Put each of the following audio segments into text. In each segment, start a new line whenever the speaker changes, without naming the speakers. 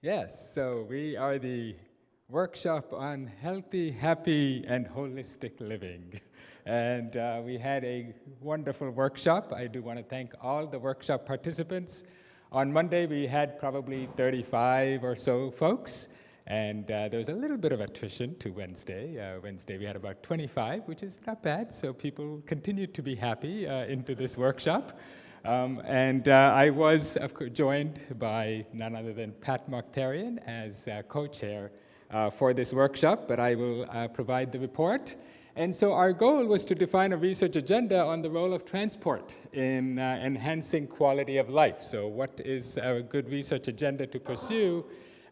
Yes, so we are the workshop on healthy, happy, and holistic living. And uh, we had a wonderful workshop. I do want to thank all the workshop participants. On Monday, we had probably 35 or so folks. And uh, there was a little bit of attrition to Wednesday. Uh, Wednesday we had about 25, which is not bad. So people continued to be happy uh, into this workshop. Um, and uh, I was joined by none other than Pat Mokhtarian as uh, co-chair uh, for this workshop, but I will provide the report. And so our goal was to define a research agenda on the role of transport in enhancing quality of life. So what is a good research agenda to pursue?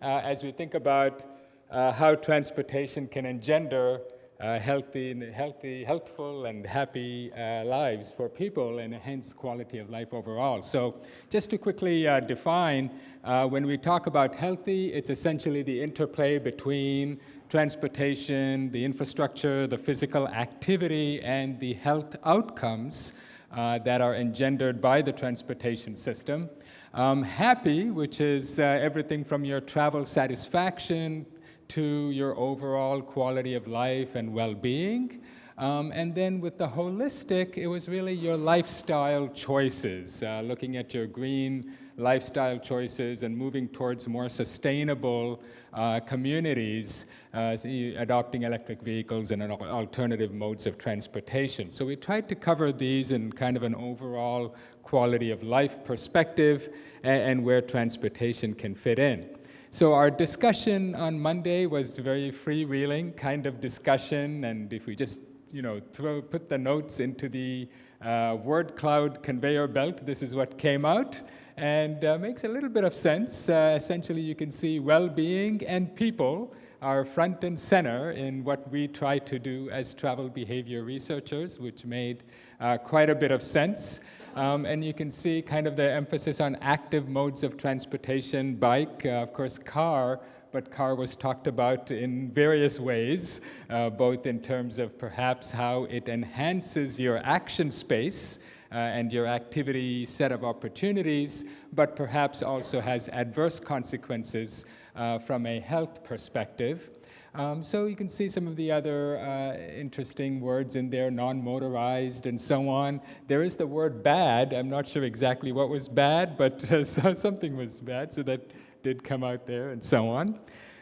uh, as we think about uh, how transportation can engender uh, healthy, healthy, healthful and happy uh, lives for people and hence quality of life overall. So just to quickly uh, define, uh, when we talk about healthy, it's essentially the interplay between transportation, the infrastructure, the physical activity, and the health outcomes that are engendered by the transportation system. Um, happy, which is uh, everything from your travel satisfaction to your overall quality of life and well-being. Um, and then with the holistic, it was really your lifestyle choices, uh, looking at your green lifestyle choices and moving towards more sustainable uh, communities, uh, adopting electric vehicles and alternative modes of transportation. So we tried to cover these in kind of an overall quality of life perspective and, and where transportation can fit in. So our discussion on Monday was very freewheeling kind of discussion, and if we just you know throw put the notes into the uh, word cloud conveyor belt, this is what came out, and uh, makes a little bit of sense. Uh, essentially, you can see well-being and people are front and center in what we try to do as travel behavior researchers, which made uh, quite a bit of sense. Um, and you can see kind of the emphasis on active modes of transportation, bike, uh, of course, car, but car was talked about in various ways, uh, both in terms of perhaps how it enhances your action space uh, and your activity set of opportunities, but perhaps also has adverse consequences uh, from a health perspective. Um, so you can see some of the other uh, interesting words in there, non-motorized and so on. There is the word bad. I'm not sure exactly what was bad, but uh, so something was bad, so that did come out there and so on.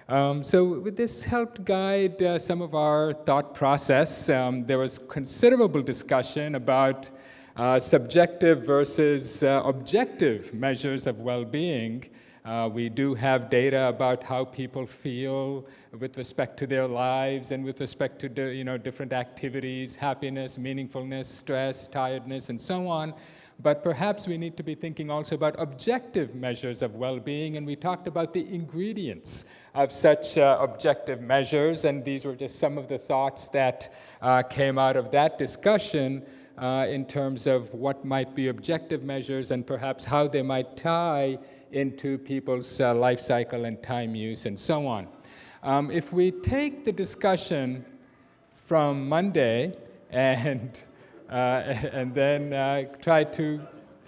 Um, so this helped guide uh, some of our thought process. Um, there was considerable discussion about uh, subjective versus uh, objective measures of well-being uh, we do have data about how people feel with respect to their lives and with respect to you know, different activities, happiness, meaningfulness, stress, tiredness, and so on. But perhaps we need to be thinking also about objective measures of well-being, and we talked about the ingredients of such uh, objective measures, and these were just some of the thoughts that uh, came out of that discussion uh, in terms of what might be objective measures and perhaps how they might tie into people's uh, life cycle and time use and so on. Um, if we take the discussion from Monday and, uh, and then uh, try to,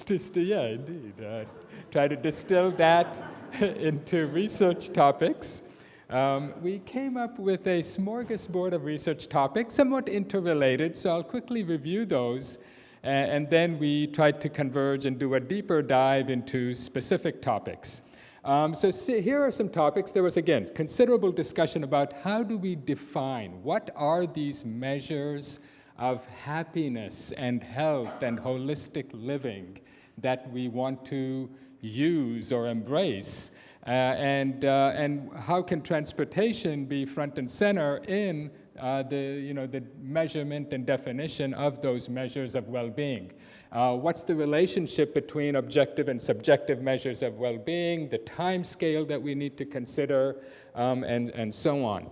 yeah, indeed, uh, try to distill that into research topics, um, we came up with a smorgasbord of research topics, somewhat interrelated, so I'll quickly review those and then we tried to converge and do a deeper dive into specific topics. Um, so see, here are some topics. There was, again, considerable discussion about how do we define, what are these measures of happiness and health and holistic living that we want to use or embrace? Uh, and, uh, and how can transportation be front and center in uh, the, you know, the measurement and definition of those measures of well-being. Uh, what's the relationship between objective and subjective measures of well-being, the time scale that we need to consider, um, and, and so on.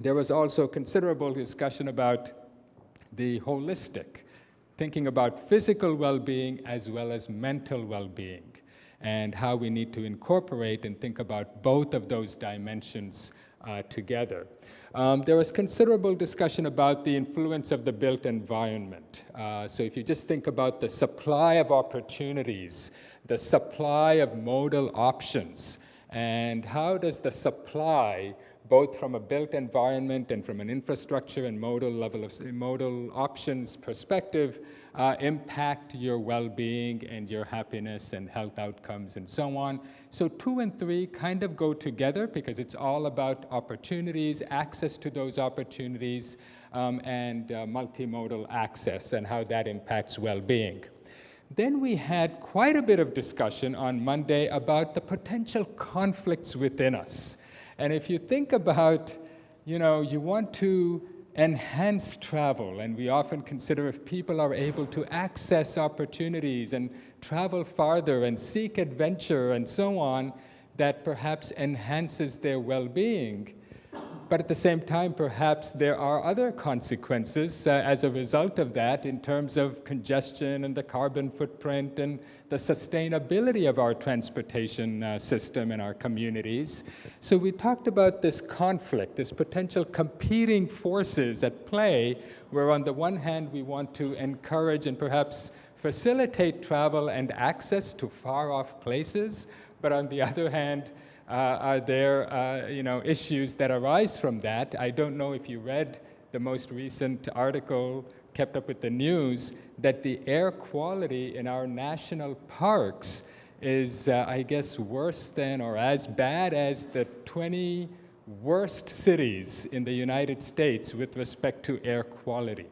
There was also considerable discussion about the holistic, thinking about physical well-being as well as mental well-being, and how we need to incorporate and think about both of those dimensions uh, together. Um, there was considerable discussion about the influence of the built environment. Uh, so if you just think about the supply of opportunities, the supply of modal options, And how does the supply, both from a built environment and from an infrastructure and modal level of modal options perspective, uh, impact your well-being and your happiness and health outcomes and so on. So two and three kind of go together because it's all about opportunities, access to those opportunities, um, and uh, multimodal access and how that impacts well-being. Then we had quite a bit of discussion on Monday about the potential conflicts within us. And if you think about, you know, you want to enhance travel, and we often consider if people are able to access opportunities and travel farther and seek adventure and so on, that perhaps enhances their well-being. But at the same time, perhaps there are other consequences uh, as a result of that in terms of congestion and the carbon footprint and the sustainability of our transportation uh, system in our communities. So we talked about this conflict, this potential competing forces at play, where on the one hand we want to encourage and perhaps facilitate travel and access to far off places, but on the other hand, are there uh, you know, issues that arise from that? I don't know if you read the most recent article kept up with the news that the air quality in our national parks is, uh, I guess, worse than or as bad as the 20 worst cities in the United States with respect to air quality.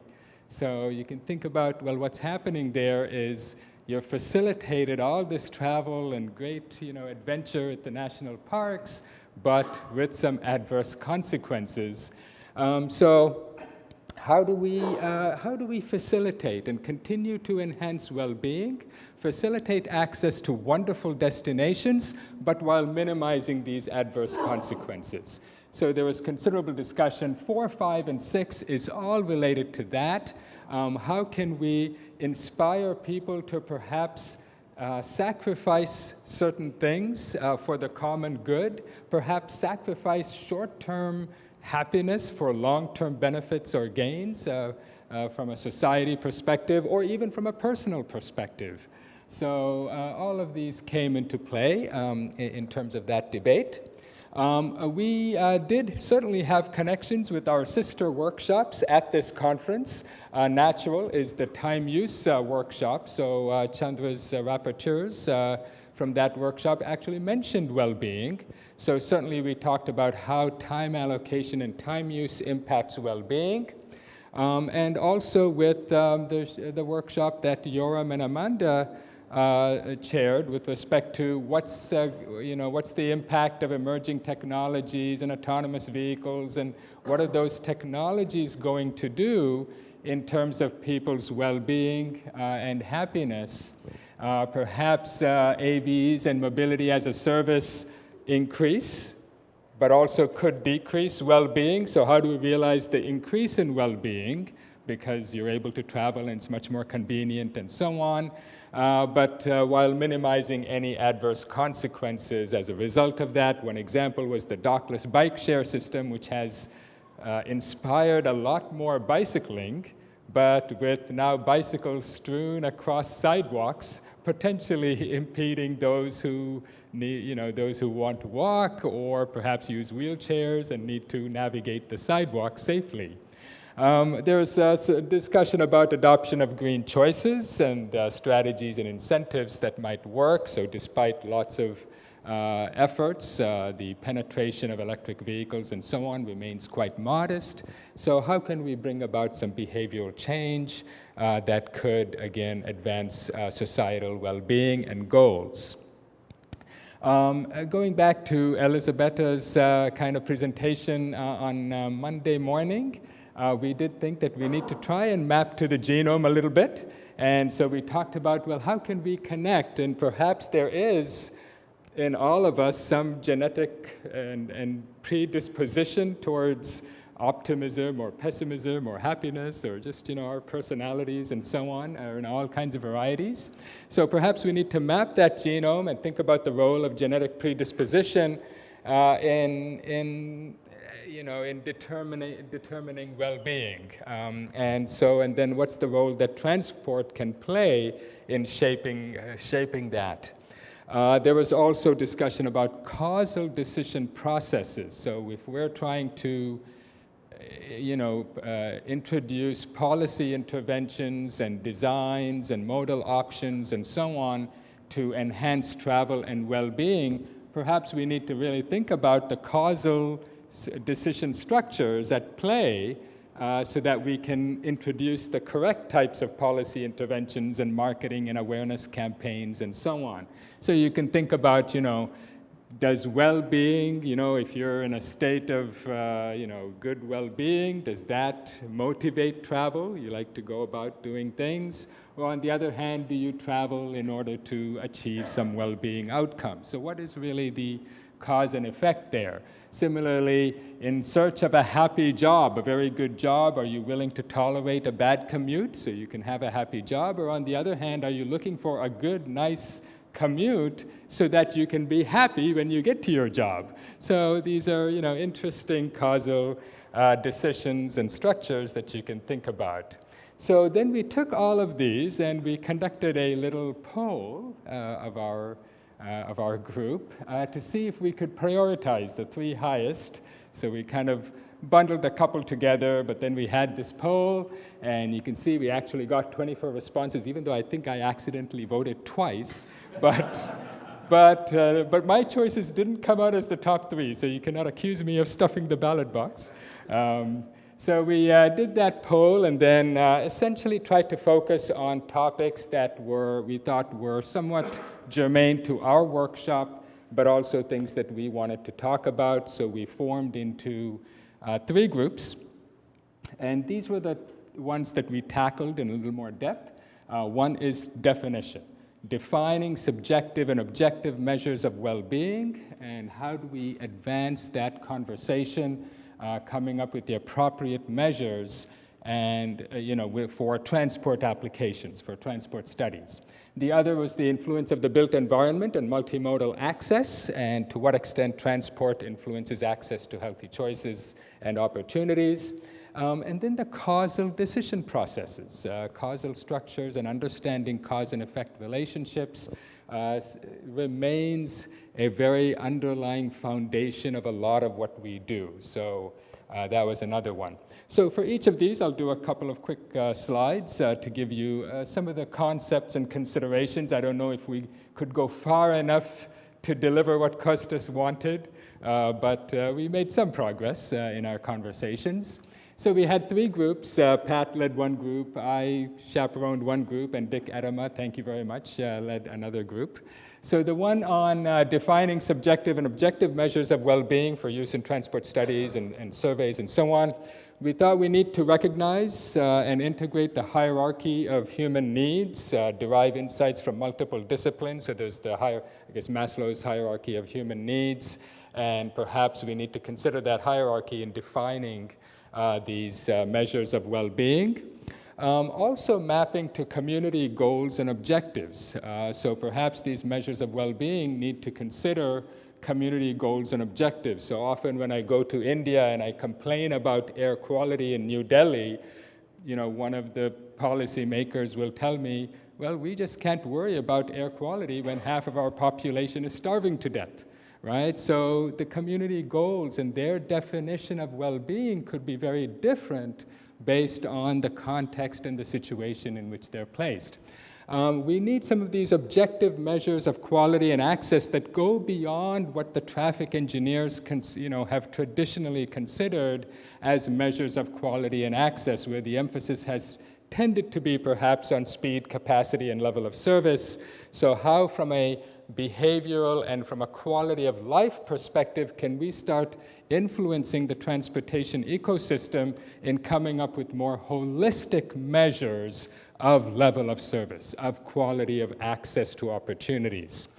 So you can think about, well, what's happening there is You've facilitated all this travel and great you know, adventure at the national parks, but with some adverse consequences. Um, so how do, we, uh, how do we facilitate and continue to enhance well-being, facilitate access to wonderful destinations, but while minimizing these adverse consequences? So there was considerable discussion. Four, five, and six is all related to that. Um, how can we inspire people to perhaps uh, sacrifice certain things uh, for the common good, perhaps sacrifice short-term happiness for long-term benefits or gains uh, uh from a society perspective or even from a personal perspective. So uh, all of these came into play um, in, in terms of that debate. Um, uh, we uh, did certainly have connections with our sister workshops at this conference. Uh, Natural is the time use uh, workshop, so uh, Chandra's uh, rapporteurs from that workshop actually mentioned well-being. So certainly we talked about how time allocation and time use impacts well-being. Um, and also with um, the, the workshop that Yoram and Amanda uh, chaired with respect to what's, uh, you know, what's the impact of emerging technologies and autonomous vehicles and what are those technologies going to do in terms of people's well-being uh, and happiness. Uh, perhaps uh, AVs and mobility as a service increase, but also could decrease well-being. So how do we realize the increase in well-being? Because you're able to travel and it's much more convenient and so on uh, but uh, while minimizing any adverse consequences as a result of that. One example was the dockless bike share system, which has uh, inspired a lot more bicycling, but with now bicycles strewn across sidewalks, potentially impeding those who need, you know, those who want to walk or perhaps use wheelchairs and need to navigate the sidewalk safely. Um, there's a discussion about adoption of green choices and uh, strategies and incentives that might work. So despite lots of uh, efforts, uh, the penetration of electric vehicles and so on remains quite modest. So how can we bring about some behavioral change uh, that could, again, advance uh, societal well-being and goals? Um, uh, going back to Elisabetta's kind of presentation on Monday morning, uh, we did think that we need to try and map to the genome a little bit. And so we talked about, well, how can we connect? And perhaps there is in all of us some genetic and, and predisposition towards optimism or pessimism or happiness or just you know our personalities and so on are in all kinds of varieties. So perhaps we need to map that genome and think about the role of genetic predisposition uh, in, in you know, in determining, determining well-being. Um, and so, and then what's the role that transport can play in shaping, uh, shaping that? Uh, there was also discussion about causal decision processes. So if we're trying to uh, you know, uh, introduce policy interventions and designs and modal options and so on to enhance travel and well-being, perhaps we need to really think about the causal decision structures at play uh, so that we can introduce the correct types of policy interventions and marketing and awareness campaigns and so on. So you can think about, you know, does well-being, you know, if you're in a state of, uh, you know, good well-being, does that motivate travel? You like to go about doing things? Or on the other hand, do you travel in order to achieve some well-being outcome? So what is really the cause and effect there? Similarly, in search of a happy job, a very good job, are you willing to tolerate a bad commute so you can have a happy job? Or on the other hand, are you looking for a good, nice commute so that you can be happy when you get to your job? So these are, you know, interesting causal uh, decisions and structures that you can think about. So then we took all of these and we conducted a little poll uh, of our of our group uh, to see if we could prioritize the three highest. So we kind of bundled a couple together, but then we had this poll, and you can see we actually got 24 responses, even though I think I accidentally voted twice. But, but, uh, but my choices didn't come out as the top three, so you cannot accuse me of stuffing the ballot box. Um, so we uh, did that poll and then uh, essentially tried to focus on topics that were, we thought were somewhat germane to our workshop, but also things that we wanted to talk about. So we formed into uh, three groups. And these were the ones that we tackled in a little more depth. Uh, one is definition, defining subjective and objective measures of well-being, and how do we advance that conversation uh, coming up with the appropriate measures and, uh, you know, for transport applications, for transport studies. The other was the influence of the built environment and multimodal access, and to what extent transport influences access to healthy choices and opportunities. Um, and then the causal decision processes, uh, causal structures and understanding cause and effect relationships uh, remains a very underlying foundation of a lot of what we do. So uh, that was another one. So for each of these, I'll do a couple of quick uh, slides uh, to give you uh, some of the concepts and considerations. I don't know if we could go far enough to deliver what Costas wanted, uh, but we made some progress in our conversations. So we had three groups. Uh, Pat led one group, I chaperoned one group, and Dick Ettema, thank you very much, uh, led another group. So the one on uh, defining subjective and objective measures of well-being for use in transport studies and, and, surveys and so on, we thought we need to recognize uh, and integrate the hierarchy of human needs, uh, derive insights from multiple disciplines. So there's the higher, I guess Maslow's hierarchy of human needs, and perhaps we need to consider that hierarchy in defining uh, these uh, measures of well-being. Um, also mapping to community goals and objectives. Uh, so perhaps these measures of well-being need to consider community goals and objectives. So often when I go to India and I complain about air quality in New Delhi, you know, one of the policymakers will tell me, well, we just can't worry about air quality when half of our population is starving to death right? So the community goals and their definition of well-being could be very different based on the context and the situation in which they're placed. Um, we need some of these objective measures of quality and access that go beyond what the traffic engineers you know, have traditionally considered as measures of quality and access, where the emphasis has tended to be perhaps on speed, capacity, and level of service. So how from a behavioral and from a quality of life perspective can we start influencing the transportation ecosystem in coming up with more holistic measures of level of service, of quality of access to opportunities.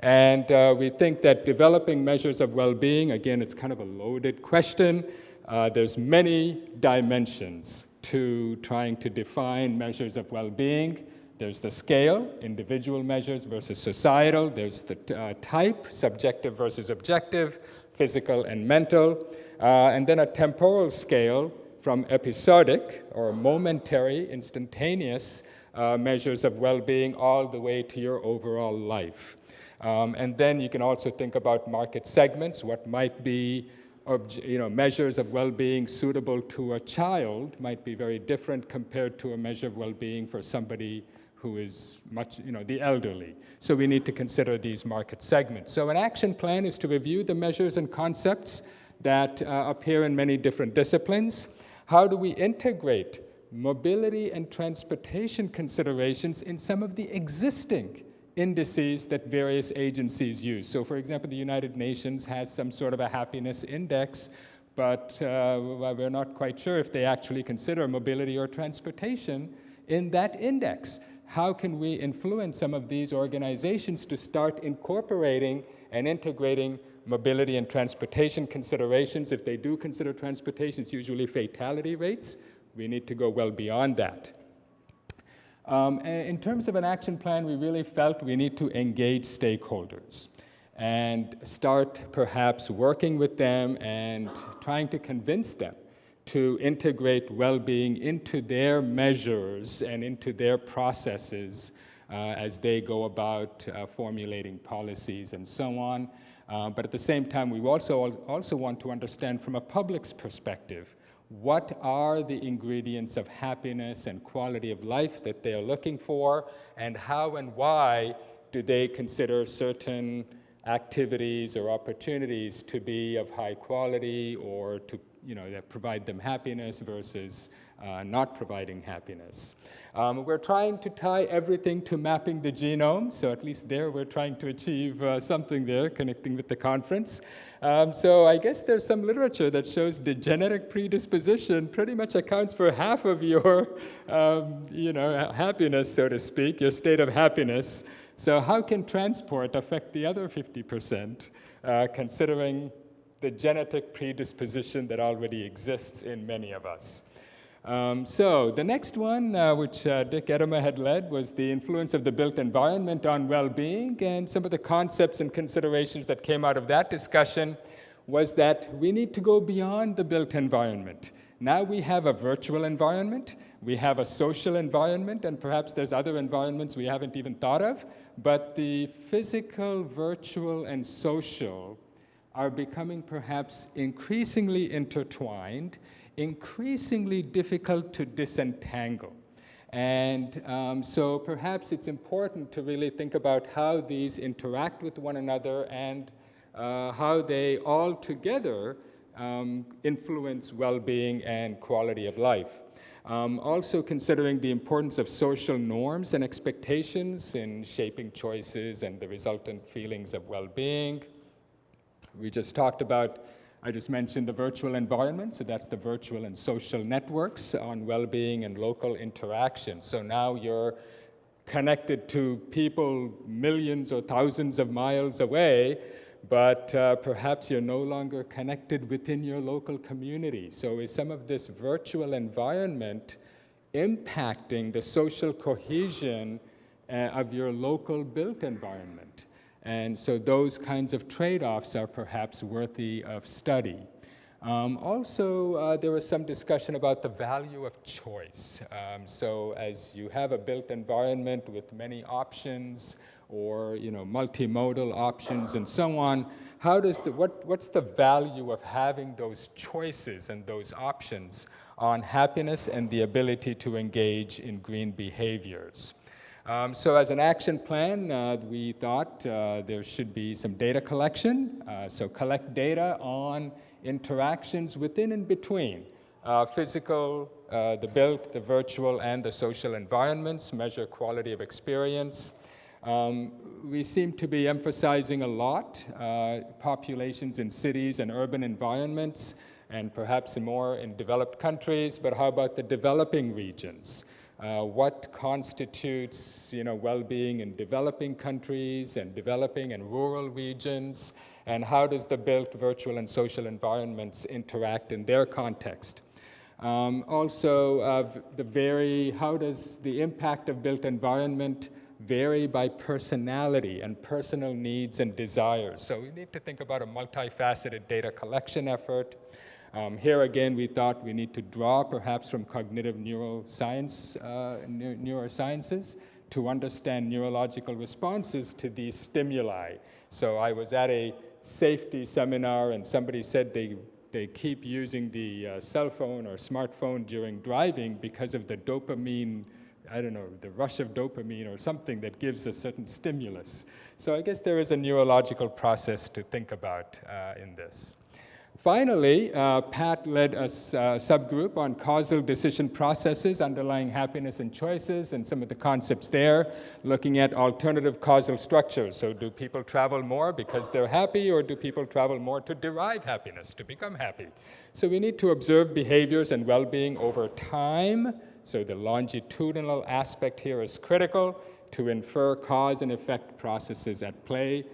And uh, we think that developing measures of well-being, again, it's kind of a loaded question. Uh, there's many dimensions to trying to define measures of well-being. There's the scale, individual measures versus societal. There's the uh, type, subjective versus objective, physical and mental. Uh, and then a temporal scale from episodic or momentary, instantaneous uh, measures of well-being all the way to your overall life. Um, and then you can also think about market segments, what might be you know, measures of well-being suitable to a child might be very different compared to a measure of well-being for somebody who is much, you know, the elderly. So we need to consider these market segments. So an action plan is to review the measures and concepts that uh, appear in many different disciplines. How do we integrate mobility and transportation considerations in some of the existing indices that various agencies use. So for example, the United Nations has some sort of a happiness index, but uh, we're not quite sure if they actually consider mobility or transportation in that index. How can we influence some of these organizations to start incorporating and integrating mobility and transportation considerations? If they do consider transportation, it's usually fatality rates. We need to go well beyond that. Um, in terms of an action plan, we really felt we need to engage stakeholders and start perhaps working with them and trying to convince them to integrate well-being into their measures and into their processes uh, as they go about uh, formulating policies and so on. Uh, but at the same time, we also, also want to understand from a public's perspective what are the ingredients of happiness and quality of life that they're looking for, and how and why do they consider certain activities or opportunities to be of high quality or to you know, that provide them happiness versus uh, not providing happiness. Um, we're trying to tie everything to mapping the genome, so at least there we're trying to achieve uh, something there, connecting with the conference. Um, so I guess there's some literature that shows the genetic predisposition pretty much accounts for half of your, um, you know, happiness, so to speak, your state of happiness. So how can transport affect the other 50%, uh, considering the genetic predisposition that already exists in many of us? Um, so the next one, uh, which uh, Dick Ettema had led, was the influence of the built environment on well-being, and some of the concepts and considerations that came out of that discussion was that we need to go beyond the built environment. Now we have a virtual environment, we have a social environment, and perhaps there's other environments we haven't even thought of, but the physical, virtual, and social are becoming perhaps increasingly intertwined, increasingly difficult to disentangle. And um, so perhaps it's important to really think about how these interact with one another and uh, how they all together um, influence well-being and quality of life. Um, also considering the importance of social norms and expectations in shaping choices and the resultant feelings of well-being. We just talked about I just mentioned the virtual environment, so that's the virtual and social networks on well-being and local interaction. So now you're connected to people millions or thousands of miles away, but uh, perhaps you're no longer connected within your local community. So is some of this virtual environment impacting the social cohesion uh, of your local built environment? And so those kinds of trade-offs are perhaps worthy of study. Um, also, uh, there was some discussion about the value of choice. Um, so as you have a built environment with many options or you know, multimodal options and so on, how does the, what, what's the value of having those choices and those options on happiness and the ability to engage in green behaviors? Um, so as an action plan, uh, we thought uh, there should be some data collection. Uh, so collect data on interactions within and between uh, physical, uh, the built, the virtual, and the social environments, measure quality of experience. Um, we seem to be emphasizing a lot uh, populations in cities and urban environments, and perhaps more in developed countries, but how about the developing regions? Uh, what constitutes you know, well-being in developing countries and developing and rural regions, and how does the built virtual and social environments interact in their context. Um, also, uh, the very, how does the impact of built environment vary by personality and personal needs and desires? So we need to think about a multifaceted data collection effort, um, here again, we thought we need to draw perhaps from cognitive neuroscience, uh, neurosciences to understand neurological responses to these stimuli. So I was at a safety seminar and somebody said they, they keep using the uh, cell phone or smartphone during driving because of the dopamine I don't know, the rush of dopamine or something that gives a certain stimulus. So I guess there is a neurological process to think about uh, in this. Finally, uh, Pat led a uh, subgroup on causal decision processes underlying happiness and choices and some of the concepts there, looking at alternative causal structures. So do people travel more because they're happy or do people travel more to derive happiness, to become happy? So we need to observe behaviors and well-being over time. So the longitudinal aspect here is critical to infer cause and effect processes at play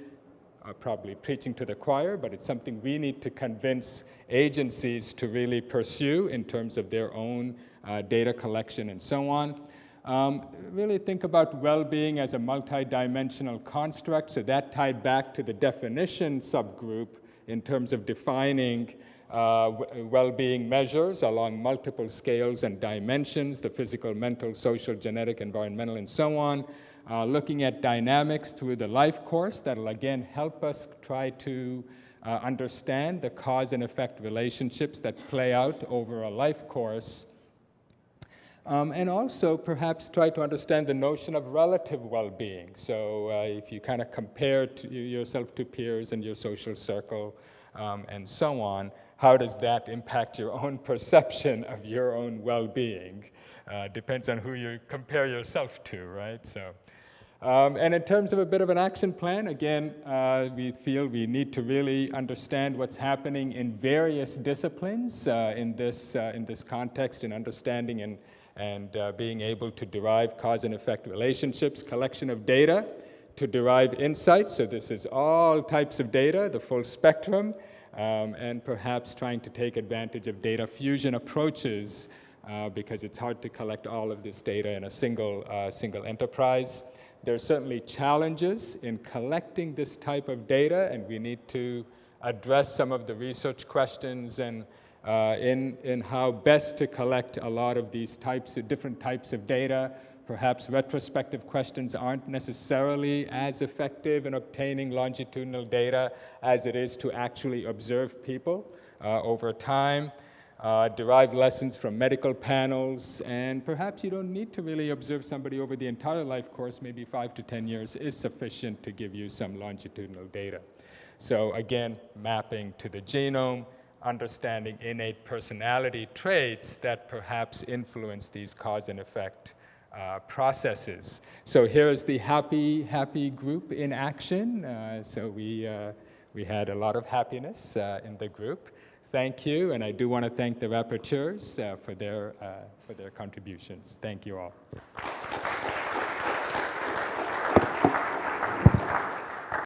probably preaching to the choir, but it's something we need to convince agencies to really pursue in terms of their own uh, data collection and so on. Um, really think about well-being as a multidimensional construct, so that tied back to the definition subgroup in terms of defining uh, well-being measures along multiple scales and dimensions, the physical, mental, social, genetic, environmental, and so on uh, looking at dynamics through the life course that'll again help us try to uh, understand the cause and effect relationships that play out over a life course. Um, and also perhaps try to understand the notion of relative well-being. So uh, if you kind of compare to yourself to peers and your social circle um, and so on, how does that impact your own perception of your own well-being? Uh, depends on who you compare yourself to, right? So. Um, and in terms of a bit of an action plan, again, uh, we feel we need to really understand what's happening in various disciplines uh, in, this, uh, in this context in understanding and, and uh, being able to derive cause and effect relationships, collection of data to derive insights. So this is all types of data, the full spectrum, um, and perhaps trying to take advantage of data fusion approaches uh, because it's hard to collect all of this data in a single, uh, single enterprise. There are certainly challenges in collecting this type of data, and we need to address some of the research questions and uh, in, in how best to collect a lot of these types of different types of data. Perhaps retrospective questions aren't necessarily as effective in obtaining longitudinal data as it is to actually observe people uh, over time uh, derive lessons from medical panels, and perhaps you don't need to really observe somebody over the entire life course, maybe five to 10 years is sufficient to give you some longitudinal data. So again, mapping to the genome, understanding innate personality traits that perhaps influence these cause and effect uh, processes. So here's the happy, happy group in action. Uh, so we, uh, we had a lot of happiness uh, in the group thank you, and I do want to thank the rapporteurs uh, for, their, uh, for their contributions. Thank you all.